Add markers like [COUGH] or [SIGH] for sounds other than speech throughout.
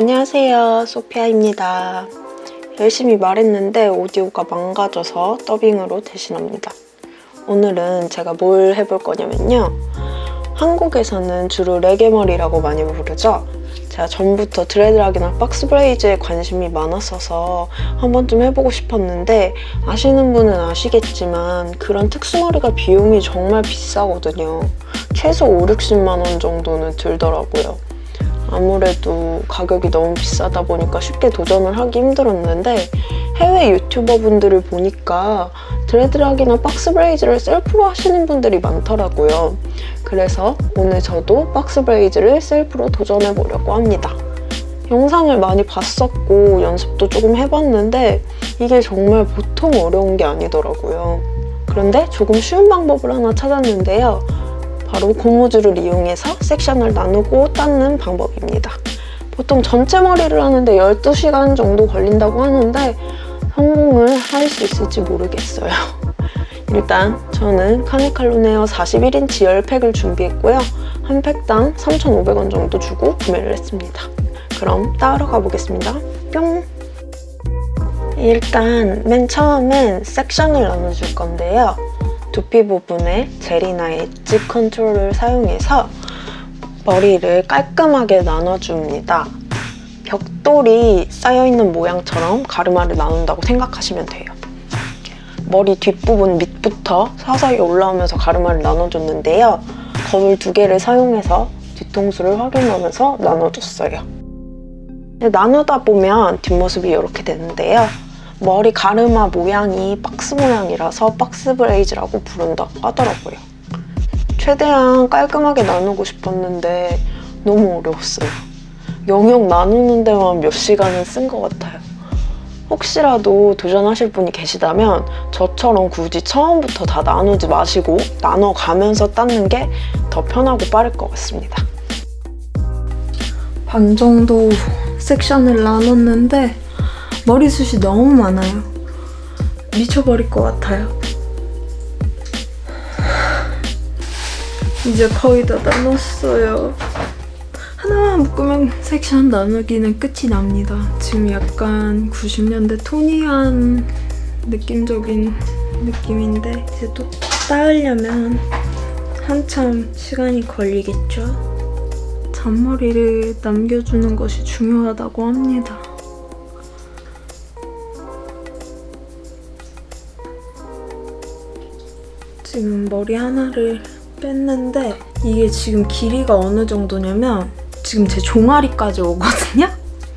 안녕하세요. 소피아입니다. 열심히 말했는데 오디오가 망가져서 더빙으로 대신합니다. 오늘은 제가 뭘 해볼 거냐면요. 한국에서는 주로 레게머리라고 많이 부르죠. 제가 전부터 드레드락이나 박스 브레이즈에 관심이 많았어서 한 번쯤 해보고 싶었는데 아시는 분은 아시겠지만 그런 특수머리가 비용이 정말 비싸거든요. 최소 5, 60만 원 정도는 들더라고요 아무래도 가격이 너무 비싸다 보니까 쉽게 도전을 하기 힘들었는데 해외 유튜버 분들을 보니까 dreadlock이나 box braids를 셀프로 하시는 분들이 많더라고요. 그래서 오늘 저도 box braids를 셀프로 도전해보려고 합니다. 영상을 많이 봤었고 연습도 조금 해봤는데 이게 정말 보통 어려운 게 아니더라고요. 그런데 조금 쉬운 방법을 하나 찾았는데요. 바로 고무줄을 이용해서 섹션을 나누고 닦는 방법입니다. 보통 전체 머리를 하는데 12시간 정도 걸린다고 하는데 성공을 할 수 있을지 모르겠어요. [LAUGHS] 일단 저는 카네칼론 헤어 41인치 10팩을 준비했고요. 한 팩당 3,500원 정도 주고 구매를 했습니다. 그럼 따러 가보겠습니다. 뿅! 일단 맨 처음엔 섹션을 나눠줄 건데요. 두피 부분에 젤이나 엣지 컨트롤을 사용해서 머리를 깔끔하게 나눠줍니다. 벽돌이 쌓여있는 모양처럼 가르마를 나눈다고 생각하시면 돼요. 머리 뒷부분 밑부터 서서히 올라오면서 가르마를 나눠줬는데요. 거울 두 개를 사용해서 뒤통수를 확인하면서 나눠줬어요. 나누다 보면 뒷모습이 이렇게 되는데요. 머리 가르마 모양이 박스 모양이라서 박스 브레이즈라고 부른다고 하더라고요. 최대한 깔끔하게 나누고 싶었는데 너무 어려웠어요. 영역 나누는 데만 몇 시간은 쓴 것 같아요. 혹시라도 도전하실 분이 계시다면 저처럼 굳이 처음부터 다 나누지 마시고 나눠가면서 닦는 게 더 편하고 빠를 것 같습니다. 반 정도 섹션을 나눴는데 머리숱이 너무 많아요. 미쳐버릴 것 같아요. 이제 거의 다 나눴어요. 하나만 묶으면 섹션 나누기는 끝이 납니다. 지금 약간 90년대 토니한 느낌적인 느낌인데 이제 또 따으려면 한참 시간이 걸리겠죠? 잔머리를 남겨주는 것이 중요하다고 합니다. 지금 머리 하나를 뺐는데 이게 지금 길이가 어느 정도냐면 지금 제 종아리까지 오거든요?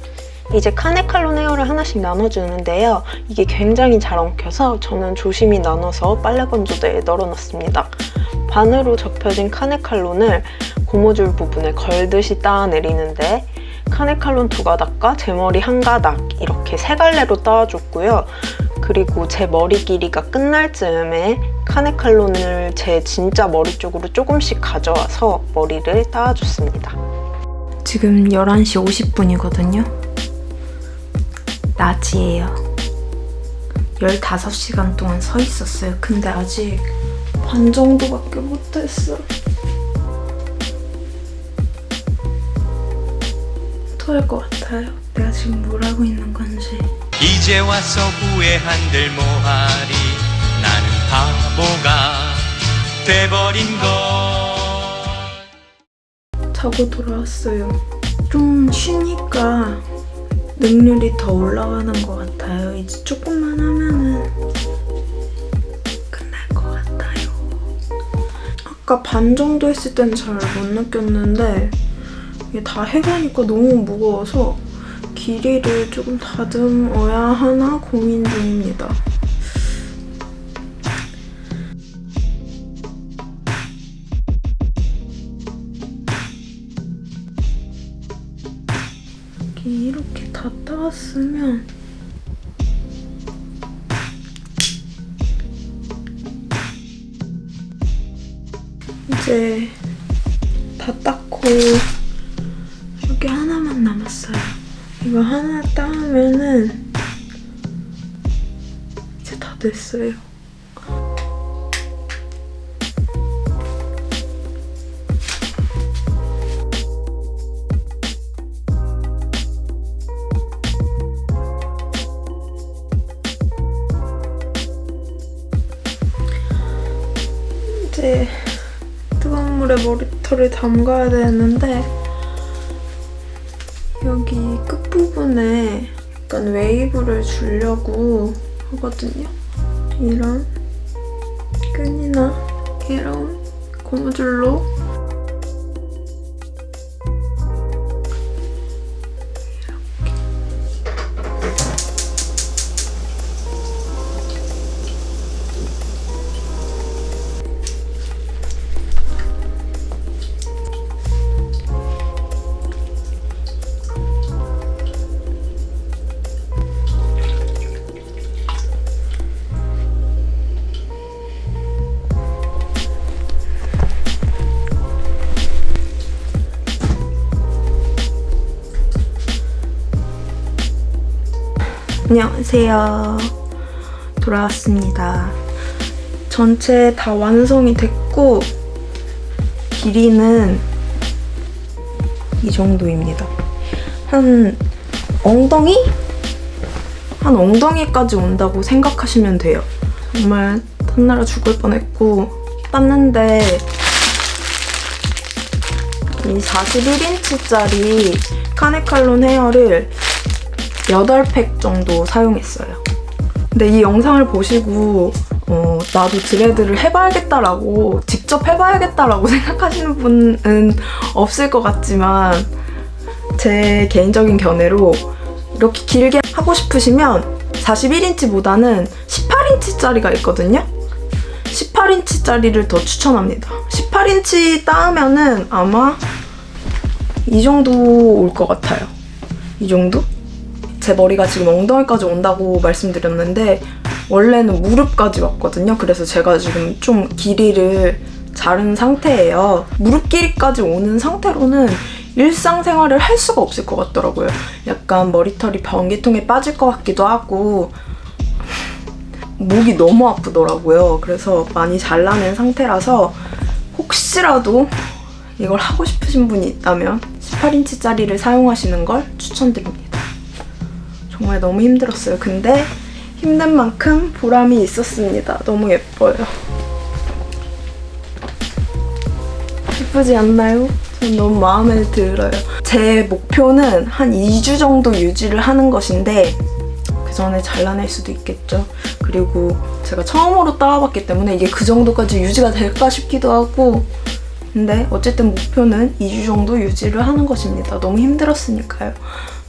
[LAUGHS] 이제 카네칼론 헤어를 하나씩 나눠주는데요. 이게 굉장히 잘 엉켜서 저는 조심히 나눠서 빨래 건조대에 널어놨습니다. 반으로 접혀진 카네칼론을 고무줄 부분에 걸듯이 따내리는데 카네칼론 두 가닥과 제 머리 한 가닥 이렇게 세 갈래로 따줘고요 그리고 제 머리 길이가 끝날 즈음에 카네칼론을 제 진짜 머리 쪽으로 조금씩 가져와서 머리를 따아줬습니다. 지금 11시 50분이거든요. 낮이에요. 15시간 동안 서 있었어요. 근데 아직 반 정도밖에 못했어. 토할 것 같아요. 내가 지금 뭘 하고 있는 건지. 이제 와서 후회한들 뭐하리? 나는 바보가 돼버린 걸 자고 돌아왔어요. 좀 쉬니까 능률이 더 올라가는 것 같아요. 이제 조금만 하면은 끝날 것 같아요. 아까 반 정도 했을 땐잘못 느꼈는데 이게 다 해가니까 너무 무거워서 길이를 조금 다듬어야 하나 고민 중입니다. 이렇게 다 따왔으면 이제 다 닦고 여기 하나만 남았어요. 이거 하나 따오면은 이제 다 됐어요. 이제 뜨거운 물에 머리털을 담가야 되는데 여기 끝 부분에 약간 웨이브를 주려고 하거든요. 이런 끈이나 이런 고무줄로 안녕하세요. 돌아왔습니다. 전체 다 완성이 됐고 길이는 이 정도입니다. 한 엉덩이? 한 엉덩이까지 온다고 생각하시면 돼요. 정말 탐나라 죽을 뻔했고 땄는데 이 41인치짜리 카네칼론 헤어를 8팩 정도 사용했어요. 근데 이 영상을 보시고 어, 나도 드레드를 해봐야겠다라고 직접 해봐야겠다라고 [LAUGHS] 생각하시는 분은 없을 것 같지만 제 개인적인 견해로 이렇게 길게 하고 싶으시면 41인치보다는 18인치짜리가 있거든요. 18인치짜리를 더 추천합니다. 18인치 따으면은 아마 이 정도 올 것 같아요. 이 정도? 제 머리가 지금 엉덩이까지 온다고 말씀드렸는데 원래는 무릎까지 왔거든요. 그래서 제가 지금 좀 길이를 자른 상태예요. 무릎 길이까지 오는 상태로는 일상생활을 할 수가 없을 것 같더라고요. 약간 머리털이 변기통에 빠질 것 같기도 하고 목이 너무 아프더라고요. 그래서 많이 잘라낸 상태라서 혹시라도 이걸 하고 싶으신 분이 있다면 18인치짜리를 사용하시는 걸 추천드립니다. 정말 너무 힘들었어요. 근데 힘든 만큼 보람이 있었습니다. 너무 예뻐요. 예쁘지 않나요? 전 너무 마음에 들어요. 제 목표는 한 2주 정도 유지를 하는 것인데 그 전에 잘라낼 수도 있겠죠. 그리고 제가 처음으로 따와봤기 때문에 이게 그 정도까지 유지가 될까 싶기도 하고 근데 어쨌든 목표는 2주 정도 유지를 하는 것입니다. 너무 힘들었으니까요.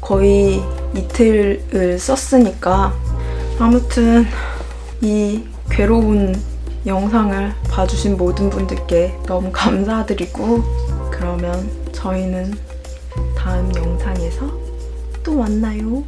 거의 이틀을 썼으니까 아무튼 이 괴로운 영상을 봐주신 모든 분들께 너무 [LAUGHS] 감사드리고 그러면 저희는 다음 영상에서 또 만나요.